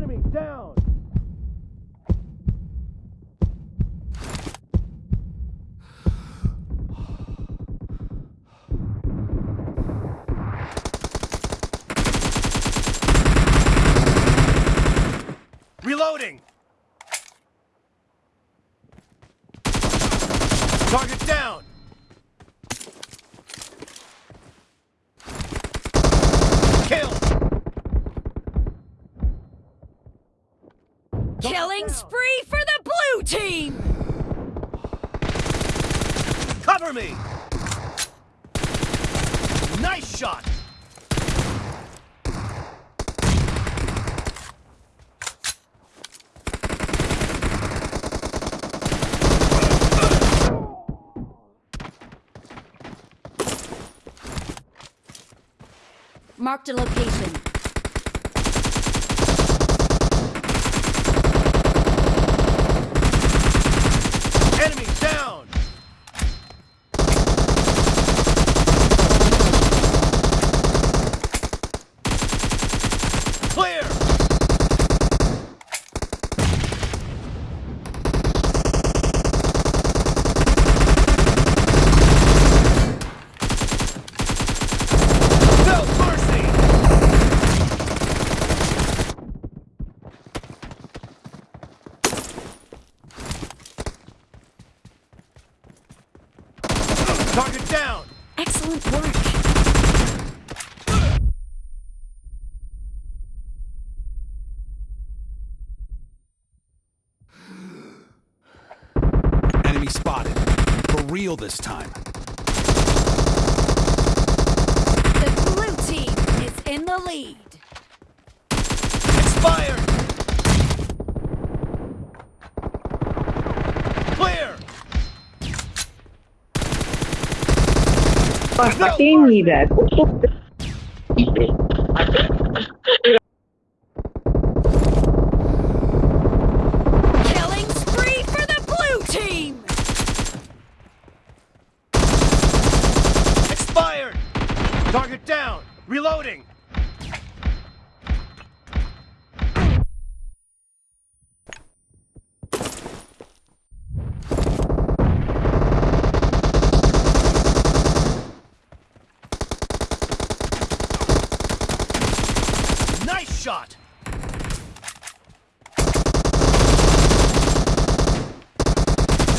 enemy down! Killing spree for the blue team! Cover me! Nice shot! Marked a location. Enemy down! Clear! No mercy! Target down! Excellent work. Enemy spotted. For real this time. The blue team is in the lead. Expired! Clear! Partita Killing spree for the blue team! Expired! Target down! Reloading! Nice shot!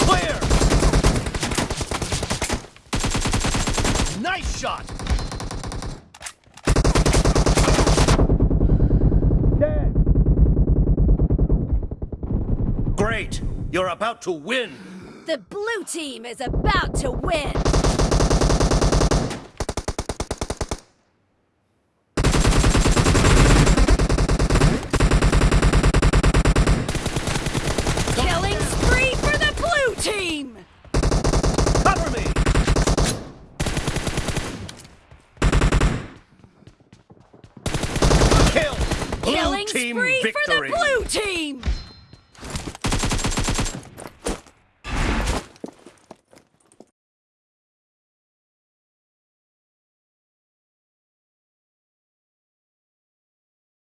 Clear! Nice shot! Dead! Great! You're about to win! The blue team is about to win! Killing spree for the blue team! Cover me! Kill! Blue Killing team spree victory! for the blue team!